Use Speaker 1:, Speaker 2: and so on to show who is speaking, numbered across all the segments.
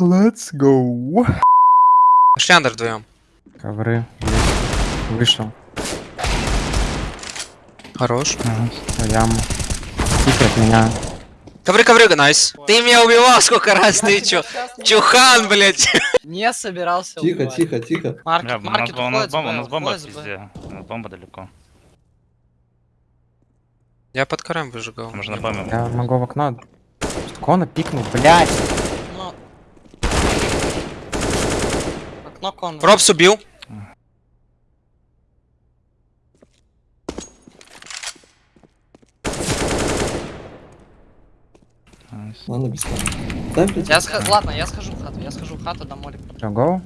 Speaker 1: Let's go.
Speaker 2: Пошли андер вдвоем.
Speaker 1: Ковры. Вышел.
Speaker 2: Хорош.
Speaker 1: В яму. Тихо от меня.
Speaker 2: Ковры, ковры, найс. Ты меня убивал сколько раз, ты чё? Чухан, блядь.
Speaker 3: Не собирался
Speaker 4: Тихо,
Speaker 3: убивать.
Speaker 4: тихо, тихо.
Speaker 3: Маркет,
Speaker 5: нас,
Speaker 3: маркет
Speaker 5: у нас бомба, у нас бомба везде. У нас бомба далеко.
Speaker 2: Я под карем выжигал.
Speaker 5: Можно бомбе.
Speaker 1: Я могу в окно. Кона пикнул, блядь.
Speaker 3: Ну. Окно кон.
Speaker 2: Робс убил.
Speaker 4: Ладно, без. Дай.
Speaker 3: Я сх... Ладно, я схожу в хату, я схожу в хату, дам молик.
Speaker 1: Всё, гоу.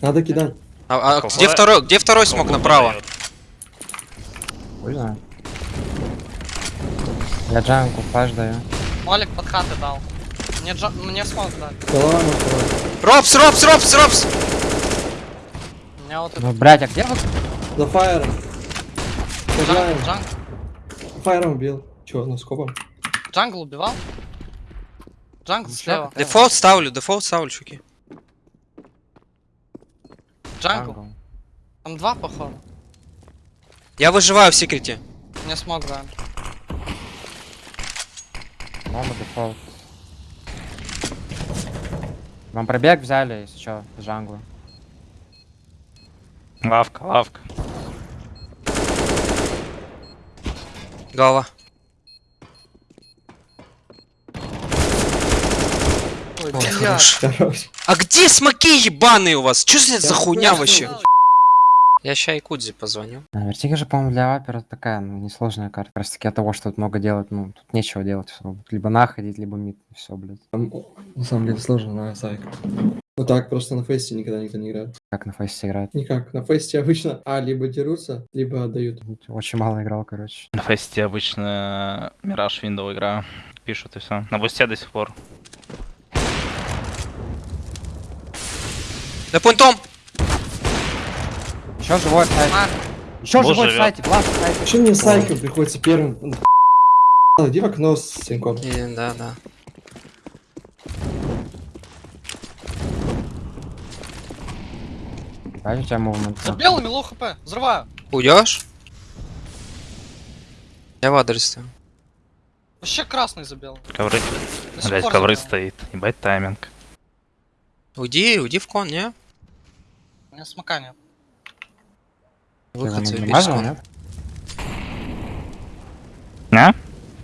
Speaker 4: Надо кидать.
Speaker 2: А, а где второй, где второй смог направо?
Speaker 1: Хуй. Я джанку флаш даю.
Speaker 3: Молик под хаты дал. Мне, джа... Мне смог дать.
Speaker 4: Голова может
Speaker 2: Робс, Робс, Робс, Робс.
Speaker 3: У меня вот это...
Speaker 1: Ну, а где вы?
Speaker 4: За фаером. Сажаем.
Speaker 3: Джангл, джангл.
Speaker 4: Фаером убил. Чё, ну скопом?
Speaker 3: Джангл убивал? Джангл слева.
Speaker 2: Дефолт ставлю, дефолт ставлю, чуки.
Speaker 1: Jungle.
Speaker 3: Там два, походу.
Speaker 2: Я выживаю в секрете.
Speaker 3: Не smoke, да.
Speaker 1: Бомба дефолт. Вам пробег взяли, если чё, с джангла.
Speaker 5: Лавка, лавка.
Speaker 2: Голова.
Speaker 3: Ой,
Speaker 2: Ой, хорош.
Speaker 4: Хорош.
Speaker 2: А где смоки ебаные у вас? Чё за за хуйня вообще? Я ща и Кудзи позвоню.
Speaker 1: А, Вертига же, по-моему, для вапера такая, ну, несложная карта. Просто таки от того, что тут много делать, ну, тут нечего делать особо. Либо находить, либо мид, все, блядь.
Speaker 4: Там, на самом деле сложно на сайк. Вот так просто на фесте никогда никто не играет.
Speaker 1: Как на фейсе играть.
Speaker 4: Никак. На фесте обычно а либо дерутся, либо отдают.
Speaker 1: Очень мало играл, короче.
Speaker 5: На фесте обычно Мираж Window играю. Пишут и все. На бусте до сих пор.
Speaker 2: Да пунктом!
Speaker 1: Еще живой в сайте.
Speaker 3: Марк,
Speaker 1: Еще живой в сайте, глаз в сайте.
Speaker 4: Почему мне сайком приходится первым? Иди в окно с синком.
Speaker 2: Да, да.
Speaker 1: Дай у тебя мувмент.
Speaker 3: за белыми лоу хп. Взрываю.
Speaker 2: Уйдешь? Я в адресе.
Speaker 3: Вообще красный за белым.
Speaker 5: Ковры. Блять, ковры стоит. Ебать тайминг.
Speaker 2: Уйди, уйди в кон, не?
Speaker 3: У меня смока нет.
Speaker 2: Выход
Speaker 1: Надамажил,
Speaker 2: заебись.
Speaker 1: нет?
Speaker 5: Не?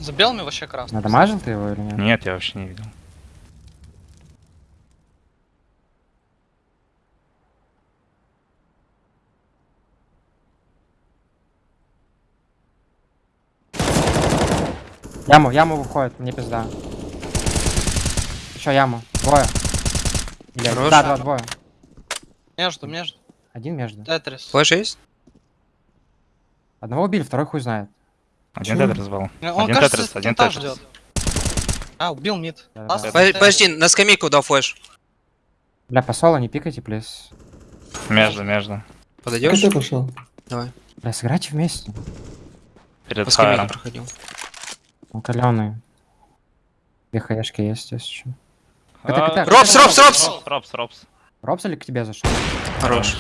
Speaker 3: За белыми вообще красный.
Speaker 1: Надамажил ты его или нет?
Speaker 5: Нет, я вообще не видел.
Speaker 1: Яму, яму выходит, мне пизда. Еще яму. Двое. Блядь,
Speaker 2: Хорош.
Speaker 1: да, два, двое.
Speaker 3: Между, между.
Speaker 1: Один между.
Speaker 3: Тетрис.
Speaker 2: Flash есть?
Speaker 1: Одного убили, второй хуй знает.
Speaker 5: Один тетрис был.
Speaker 3: Он,
Speaker 5: Один
Speaker 3: кажется,
Speaker 5: тетрис, один тетрис.
Speaker 3: ждет. А, убил мид.
Speaker 1: Да-да-да.
Speaker 3: Last
Speaker 2: Подожди, на скамейку дал flash.
Speaker 1: Бля, по соло не пикайте, please.
Speaker 5: Между, между.
Speaker 2: Подойдешь?
Speaker 4: КТ пошел.
Speaker 2: Давай.
Speaker 1: Бля, сыграйте вместе.
Speaker 5: Перед
Speaker 2: По скамейке проходил.
Speaker 1: Он каленый. Две хаешки есть, если что.
Speaker 5: А.
Speaker 2: Робс, Робс, Робс!
Speaker 5: Робс, Робс.
Speaker 1: Робс или к тебе зашел?
Speaker 2: Хорош.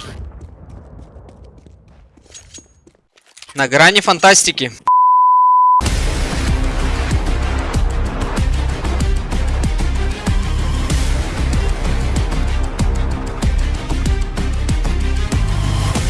Speaker 2: На грани фантастики.